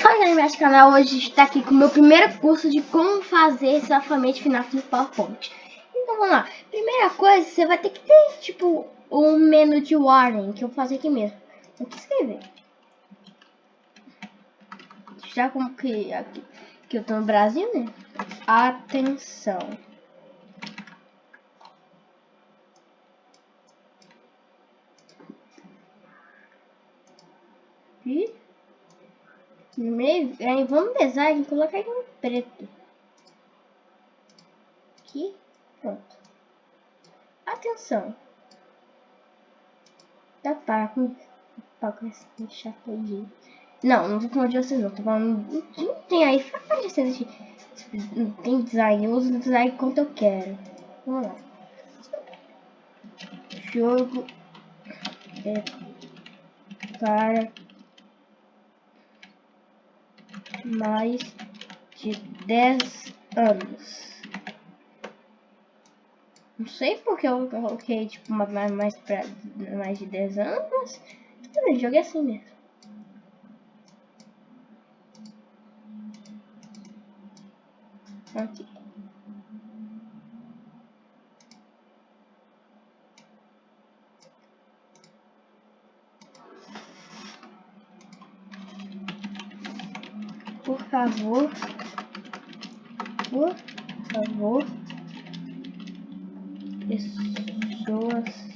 Fala aí, canal, hoje está aqui com o meu primeiro curso de como fazer esse alfamento final no PowerPoint. Então vamos lá. Primeira coisa, você vai ter que ter, tipo, um menu de warning, que eu fazer aqui mesmo. Vou escrever. Já como que aqui, que eu tô no Brasil, né? Atenção. E meio, aí vamos design, colocar ele em preto. Aqui, pronto. Atenção. Tá para com esse chato aí. Não, não vou falar de vocês não, tô falando de tem aí, fala de vocês tem design, eu uso design quanto eu quero. Vamos lá. Jogo é para mais de 10 anos. Não sei porque eu coloquei tipo mais, pra, mais de 10 anos, mas também joguei assim mesmo. Aqui. Favor, por favor, pessoas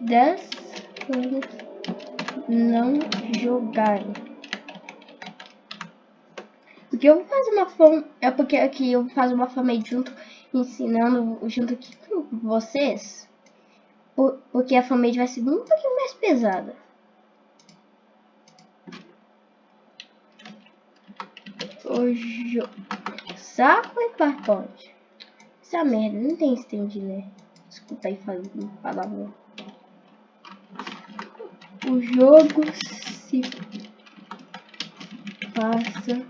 10 anos não jogarem. Porque eu vou fazer uma fome, é porque aqui eu fazer uma fome junto, ensinando junto aqui com vocês, porque a fanmade vai ser pouquinho mais pesada. O saco e PowerPoint. Essa merda, não tem stand, né? Desculpa aí falando palavrão. O jogo se passa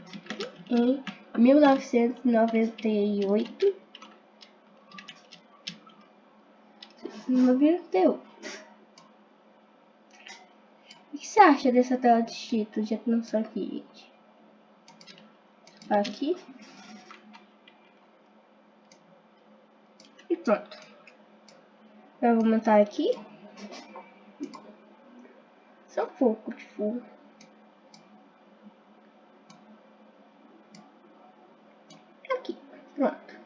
em 1998. 98. O que você acha dessa tela de título de atenção aqui, gente? Aqui. E pronto. Eu vou aumentar aqui. Só um pouco de fogo. Aqui, pronto.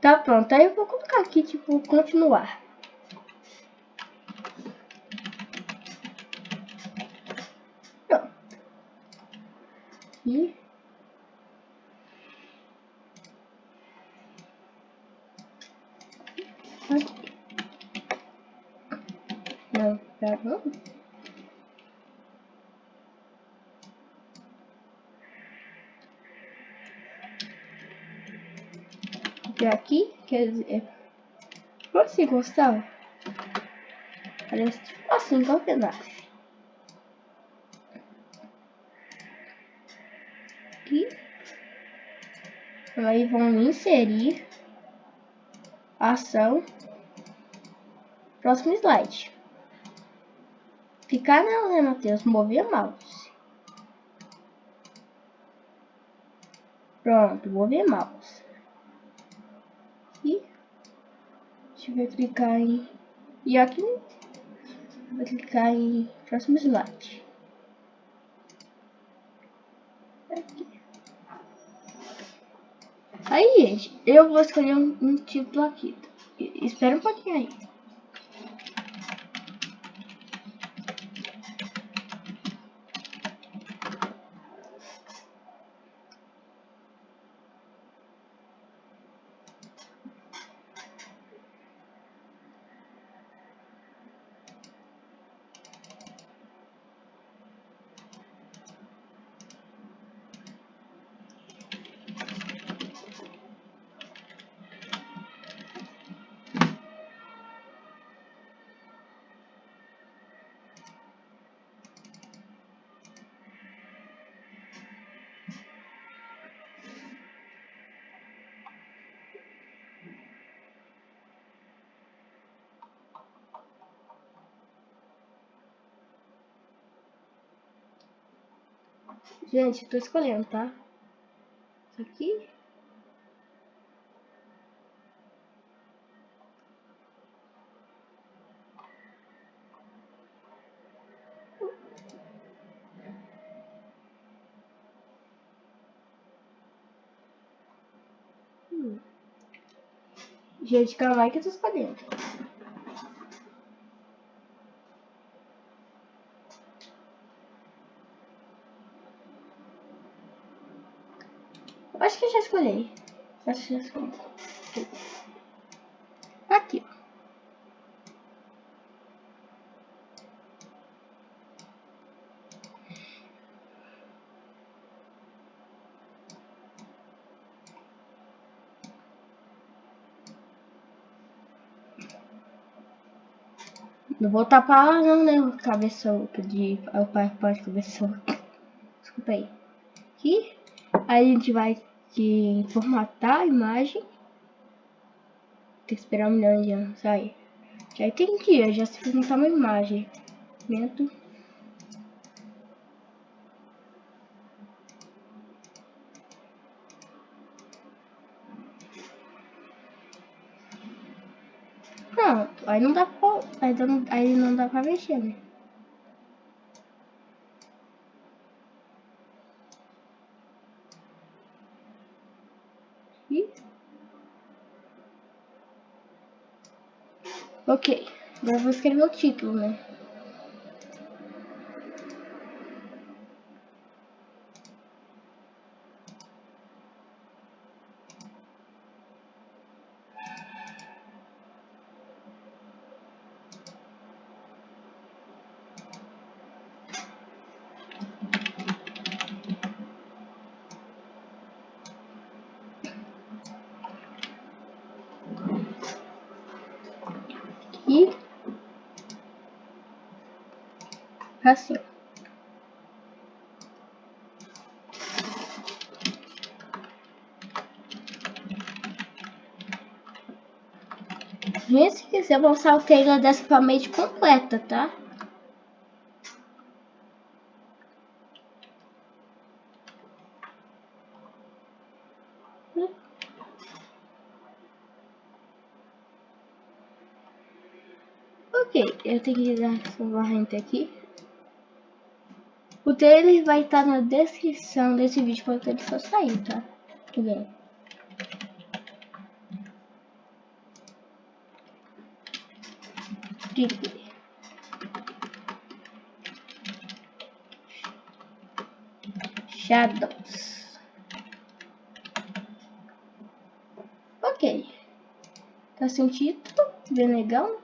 Tá pronto. Aí eu vou colocar aqui, tipo, continuar. Pronto. E E aqui, quer dizer, você gostar? Parece tipo assim, qual pedaço? Aqui. Aí vão inserir ação Próximo slide. Ficar não, né, Matheus? Mover mouse. Pronto, mover mouse. E deixa eu clicar em... E aqui vou clicar em próximo slide. Aqui. Aí, gente, eu vou escolher um, um título aqui. Espera um pouquinho aí. Gente, tô escolhendo, tá? Isso aqui. Hum. Gente, calma aí que eu tô escolhendo. Acho que já escolhi. Acho que já escolhi. Aqui. Não vou tapar não, né? Cabeção de. O PowerPoint cabeção. Desculpa aí. Aqui. Aí a gente vai que formatar a imagem. Tem que esperar um milhão de anos. Aí. Já entendi, já se formatar uma imagem. Momento. Pronto, aí não dá pra, aí não, aí não dá pra mexer, né? Ok, agora vou escrever o título, né? E assim. Gente, se quiser mostrar o trailer dessa família completa, tá? Ok, eu tenho que dar salvar enter aqui. O trailer vai estar na descrição desse vídeo quando ele for sair, tá? Tudo Trigger. Shadows. Ok. Tá sem título, bem legal.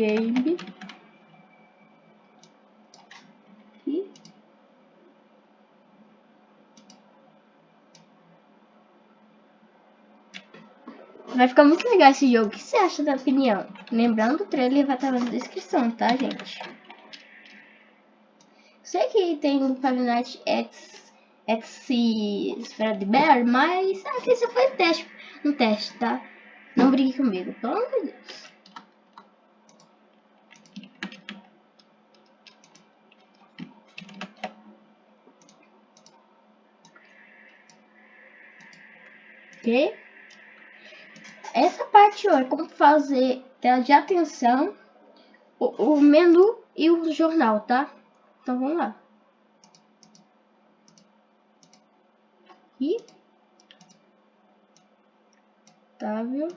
Game vai ficar muito legal esse jogo. O que você acha da opinião? Lembrando, o trailer vai estar na descrição, tá, gente? Sei que tem Five Nights X, X Fredbear, mas aqui só foi teste, um teste, tá? Não brigue comigo, pelo amor de Deus. Ok? Essa parte ó, é como fazer tela de atenção, o, o menu e o jornal, tá? Então vamos lá. E estável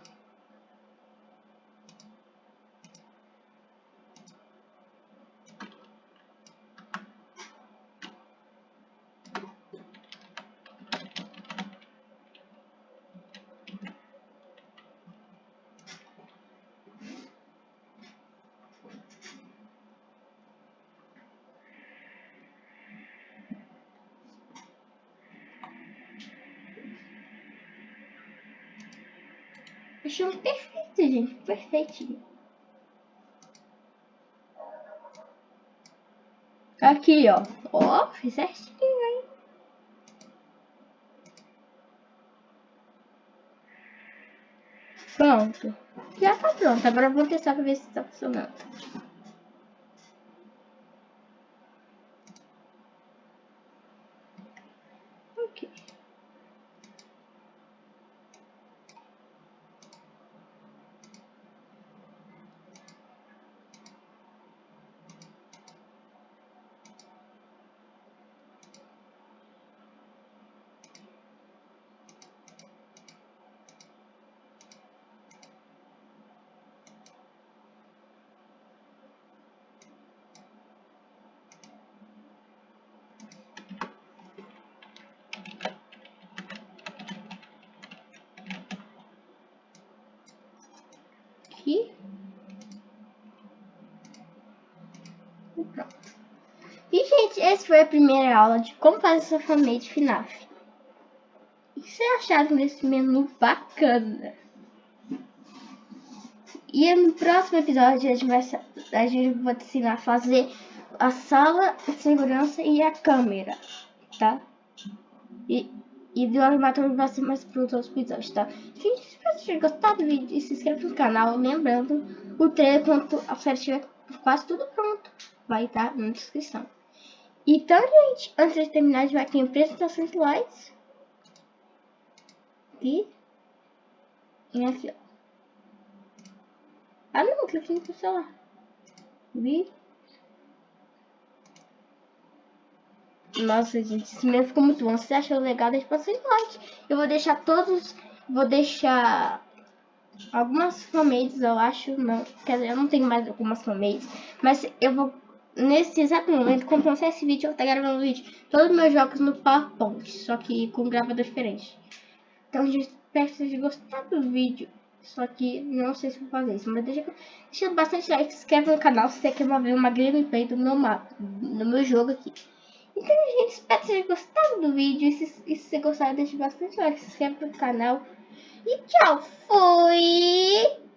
Achamos perfeito, gente. Perfeitinho. Aqui, ó. Ó, fiz certinho, hein? Pronto. Já tá pronto. Agora vamos testar pra ver se tá funcionando. Ok. Aqui. E pronto. E, gente, essa foi a primeira aula de como fazer essa fanmade FNAF. O que vocês acharam desse menu bacana? E no próximo episódio a gente vai, a gente vai te ensinar a fazer a sala de segurança e a câmera, tá? E e animatório vai ser mais para os outros episódios, tá? Gente, espero que tenham do vídeo se inscreva no canal. Lembrando, o trailer, quando a série estiver quase tudo pronto, vai estar na descrição. Então, gente, antes de terminar, vai ter apresentações slides. E... E aqui, ó. Ah, não, que eu tinha que celular. Vi? Nossa, gente, esse mesmo ficou muito bom. Se você achou legal, deixa bastante like. Eu vou deixar todos... Vou deixar algumas fanmates, eu acho. Não, quer dizer, eu não tenho mais algumas fanmates. Mas eu vou... Nesse exato momento, quando lançar esse vídeo, eu vou estar gravando um vídeo. Todos os meus jogos no PowerPoint. Só que com gravador diferente. Então, gente, espero que vocês gostado do vídeo. Só que não sei se vou fazer isso. Mas deixa, deixa bastante like, se inscreve no canal se você quer ver uma gameplay do meu mapa, do meu jogo aqui. Então, gente, espero que vocês gostado do vídeo. E se, e se você gostar, deixe bastante like, se inscreve no canal. E tchau, fui!